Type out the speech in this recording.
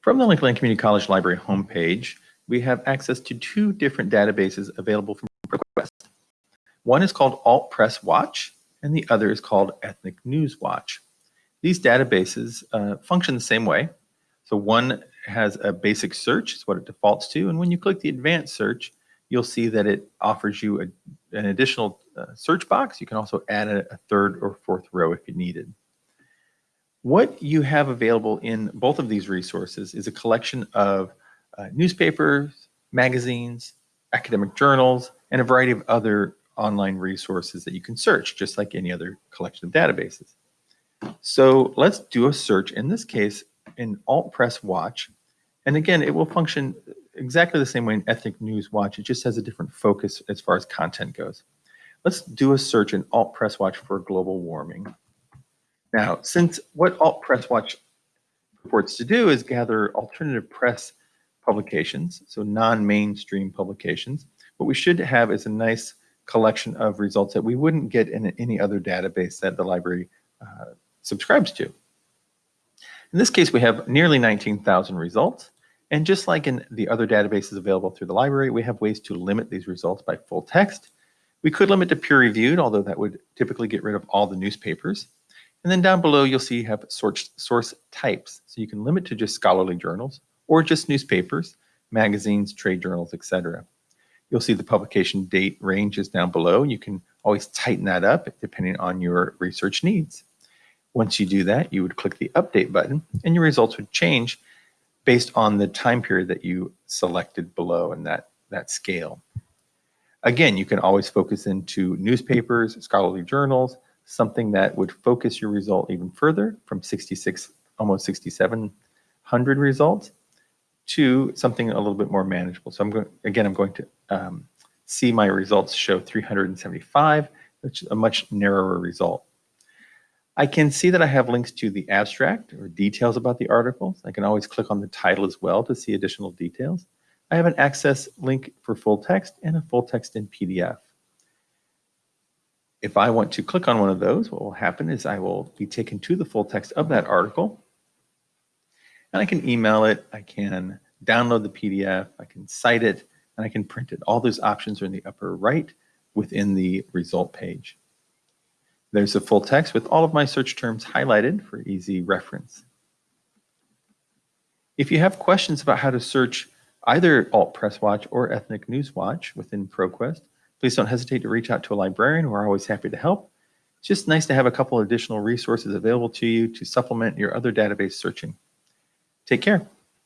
From the Lincoln Community College Library homepage, we have access to two different databases available from ProQuest. One is called Alt Press Watch, and the other is called Ethnic News Watch. These databases uh, function the same way. So one has a basic search, is what it defaults to, and when you click the advanced search, you'll see that it offers you a, an additional uh, search box. You can also add a, a third or fourth row if you needed. What you have available in both of these resources is a collection of uh, newspapers, magazines, academic journals, and a variety of other online resources that you can search, just like any other collection of databases. So let's do a search, in this case, in Alt Press Watch. And again, it will function exactly the same way in Ethnic News Watch. It just has a different focus as far as content goes. Let's do a search in Alt Press Watch for global warming. Now, since what Alt Press Watch purports to do is gather alternative press publications, so non-mainstream publications, what we should have is a nice collection of results that we wouldn't get in any other database that the library uh, subscribes to. In this case, we have nearly 19,000 results. And just like in the other databases available through the library, we have ways to limit these results by full text. We could limit to peer reviewed, although that would typically get rid of all the newspapers. And then down below, you'll see you have source, source types. So you can limit to just scholarly journals or just newspapers, magazines, trade journals, etc. You'll see the publication date ranges down below. You can always tighten that up depending on your research needs. Once you do that, you would click the update button and your results would change based on the time period that you selected below in that, that scale. Again, you can always focus into newspapers, scholarly journals, something that would focus your result even further from 66, almost 6,700 results to something a little bit more manageable. So I'm going, again, I'm going to um, see my results show 375, which is a much narrower result. I can see that I have links to the abstract or details about the articles. I can always click on the title as well to see additional details. I have an access link for full text and a full text in PDF. If I want to click on one of those, what will happen is I will be taken to the full text of that article and I can email it, I can download the PDF, I can cite it, and I can print it. All those options are in the upper right within the result page. There's a full text with all of my search terms highlighted for easy reference. If you have questions about how to search either Alt Press Watch or Ethnic News Watch within ProQuest, please don't hesitate to reach out to a librarian. We're always happy to help. It's just nice to have a couple additional resources available to you to supplement your other database searching. Take care.